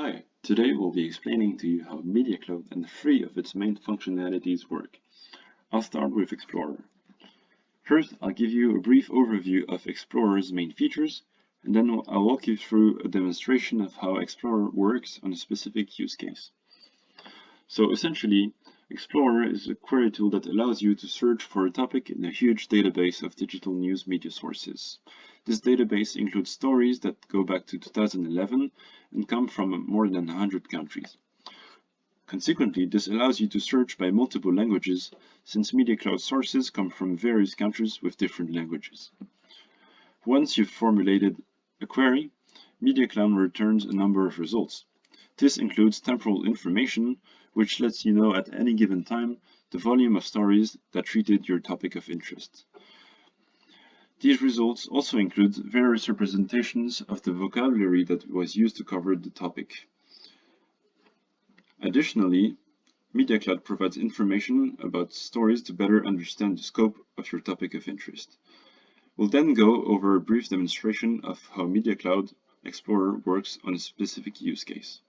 Hi, today we'll be explaining to you how Media Cloud and three of its main functionalities work. I'll start with Explorer. First, I'll give you a brief overview of Explorer's main features, and then I'll walk you through a demonstration of how Explorer works on a specific use case. So essentially, Explorer is a query tool that allows you to search for a topic in a huge database of digital news media sources. This database includes stories that go back to 2011 and come from more than 100 countries. Consequently, this allows you to search by multiple languages, since Media Cloud sources come from various countries with different languages. Once you've formulated a query, Media Cloud returns a number of results. This includes temporal information, which lets you know at any given time the volume of stories that treated your topic of interest. These results also include various representations of the vocabulary that was used to cover the topic. Additionally, Media Cloud provides information about stories to better understand the scope of your topic of interest. We'll then go over a brief demonstration of how Media Cloud Explorer works on a specific use case.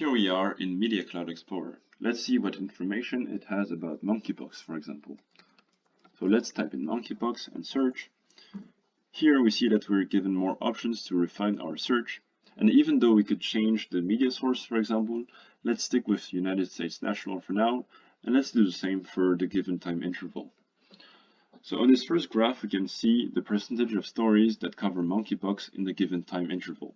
Here we are in Media Cloud Explorer. Let's see what information it has about monkeypox, for example. So let's type in monkeypox and search. Here we see that we're given more options to refine our search. And even though we could change the media source, for example, let's stick with United States National for now, and let's do the same for the given time interval. So on this first graph, we can see the percentage of stories that cover monkeypox in the given time interval.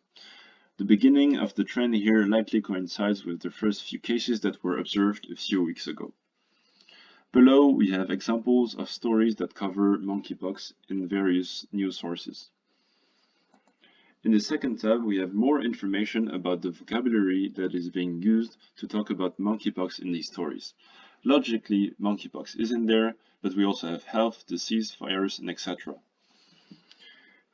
The beginning of the trend here likely coincides with the first few cases that were observed a few weeks ago. Below, we have examples of stories that cover monkeypox in various news sources. In the second tab, we have more information about the vocabulary that is being used to talk about monkeypox in these stories. Logically, monkeypox is in there, but we also have health, disease, virus, and etc.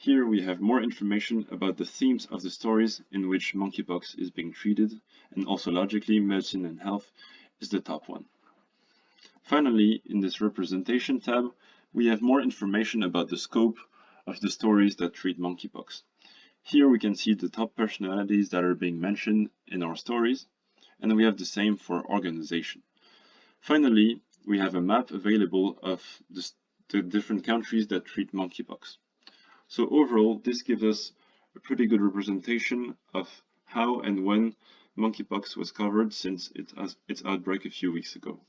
Here we have more information about the themes of the stories in which monkeypox is being treated, and also logically medicine and health is the top one. Finally, in this representation tab, we have more information about the scope of the stories that treat monkeypox. Here we can see the top personalities that are being mentioned in our stories, and we have the same for organization. Finally, we have a map available of the, the different countries that treat monkeypox. So overall, this gives us a pretty good representation of how and when monkeypox was covered since it its outbreak a few weeks ago.